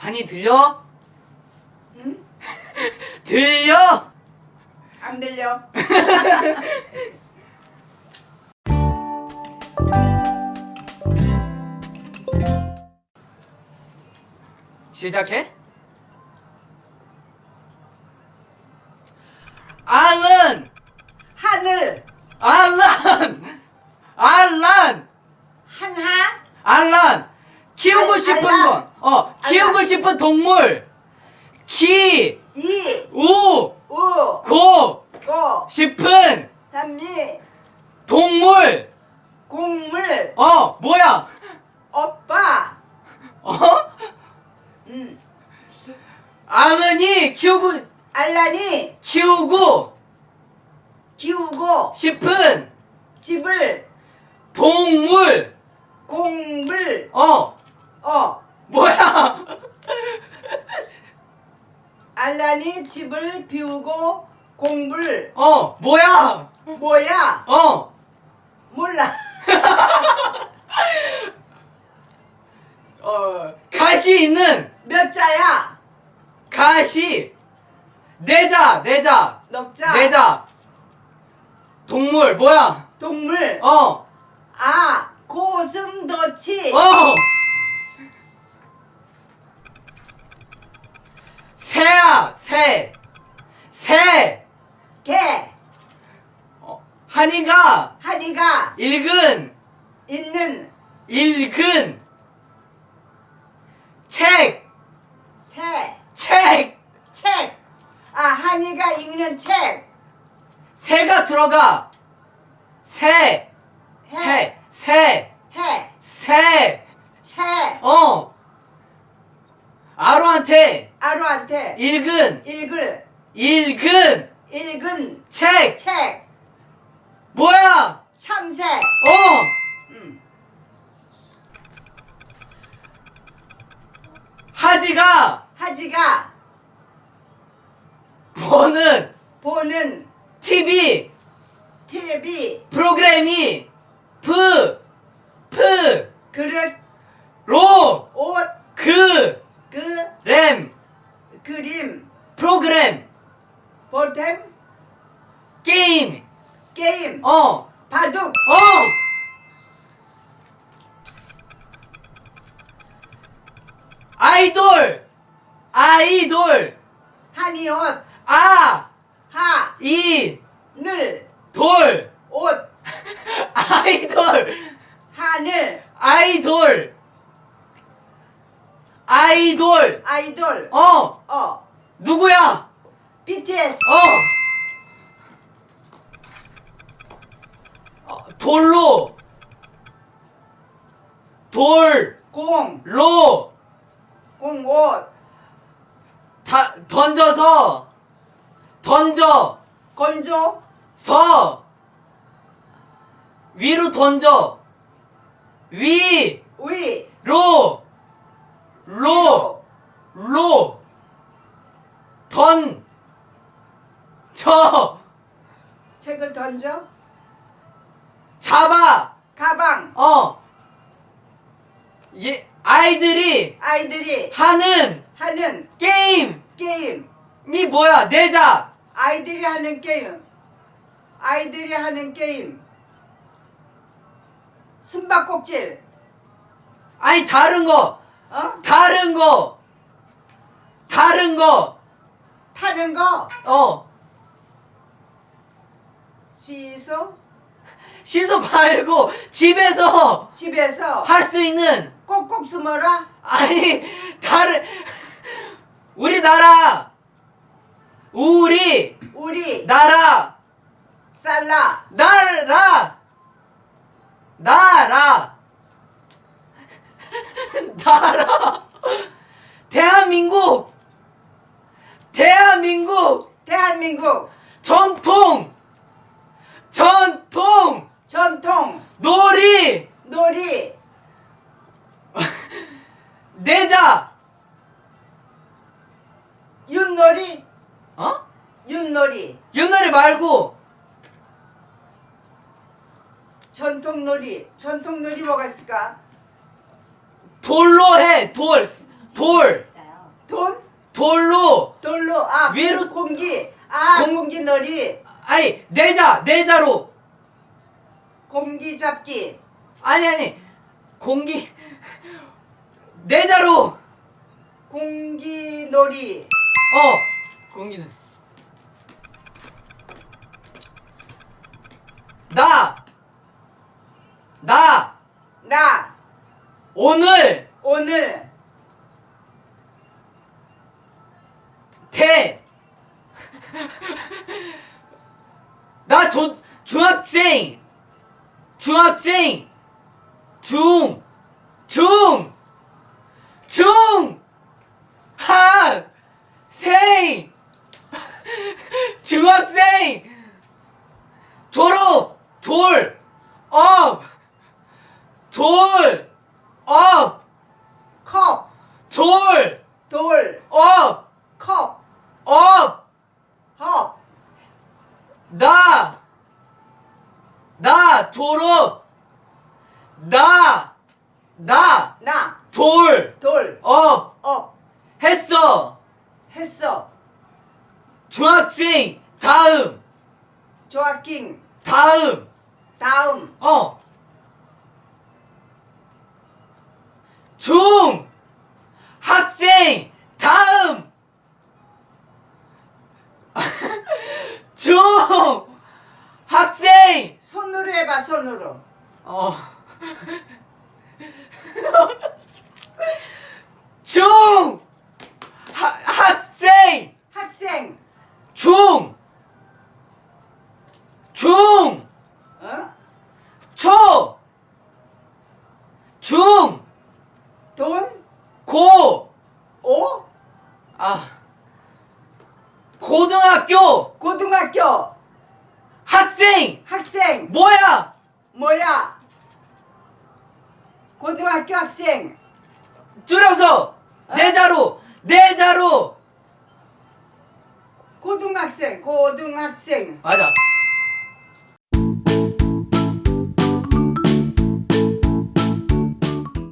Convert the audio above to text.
한이 들려? 응? 들려? 안 들려? 시작해. 알런! 하늘 알란! 알란! 한하 알란! 키우고 알- 싶은 알란. 건, 어, 키우고. 싶은 동물! 키! 이 우! 우 고! 고 싶은 단미 동물! 곡물 어, 뭐야? 오빠 어? 음 알란이 키우고, 알란이 키우고 키우고 싶은 집을 동물! 공물 어, 어 뭐야? 알란이 집을 비우고 공불 어, 뭐야? 뭐야? 어, 몰라. 어, 가시 있는. 몇 자야? 가시. 내자 내자. 넉자. 내자. 동물 뭐야? 동물. 어. 아 고슴도치. 어. 새야 새. 새. 개 어, 한이가 한이가 읽은 있는 읽은 책. 새 책. 책. 아, 한이가 읽는 책. 새가 들어가. 새. 해. 새. 새. 해. 새. 새. 어. 아로한테 아루한테 읽은. 읽을. 읽은. 읽은. 책. 책. 뭐야? 참새. 어. 음. 하지가. 하지가. 보는. 보는. TV 텔레비. 프로그램이. 프, 프, 그릇. 로, 옷. 그, 그. 램, 그림. 프로그램, 보탬 게임, 게임. 어, 바둑. 어. 아이돌, 아이돌, 한이 옷. 아, 하. 이, 늘. 돌, 옷. 아이돌, 하늘. 아이돌, 아이돌, 아이돌. 어, 어. 누구야? BTS 어. 어, 돌로, 돌, 공. 로, 공옷 다, 던져서, 던져, 건조. 서, 위로 던져, 위, 위. 로, 로, 로, 던, 저, 책을 던져? 잡아, 가방? 어, 예, 아이들이 아이들이 하는 하는 게임이 게임. 뭐야? 내자, 아이들이 하는 게임. 아이들이 하는 게임. 숨바꼭질. 아니, 다른 거, 어? 다른 거, 다른 거, 타는 거? 어, 시소? 시소 말고 집에서 집에서? 할 수 있는. 꼭꼭 숨어라? 아니 다른 우리나라. 우리. 우리. 나라. 살라. 나라. 나라. 나라 대한민국 대한민국 대한민국. 전통 전통. 전통. 놀이. 놀이. 내자. 윷놀이? 어? 윷놀이. 윷놀이 말고. 전통놀이. 전통놀이 뭐가 있을까? 돌로 해. 돌. 돌 돈? 돌로. 돌로. 아 위로- 공기. 아 공- 공기 놀이. 아니 내자 내자로. 공기 잡기. 아니 아니. 공기. 내자로. 공기 놀이. 어 공기는 나. 나. 나. 오늘. 오늘 대. 나 조, 중학생. 중학생. 중. 중. 중. 학. 생. 중학생. 졸업. 졸. 업. 졸. 업. 컵, 졸. 돌, 업. 컵, 업. 헙, 나, 나 졸업, 나, 나. 나, 졸, 돌, 업, 업, 했어. 했어. 중학생, 다음, 조아킹, 다음, 다음, 어. 중, 학생, 다음. 중, 학생, 손으로. 어. 중! 하, 학생! 학생, 중! 중! 어? 초! 중! 돈, 고! 오, 아. 고등학교! 고등학교, 학생! 학생, 뭐야! 뭐야? 고등학교 학생, 줄여서! 네 자로! 네 자로! 고등학생, 고등학생, 맞아.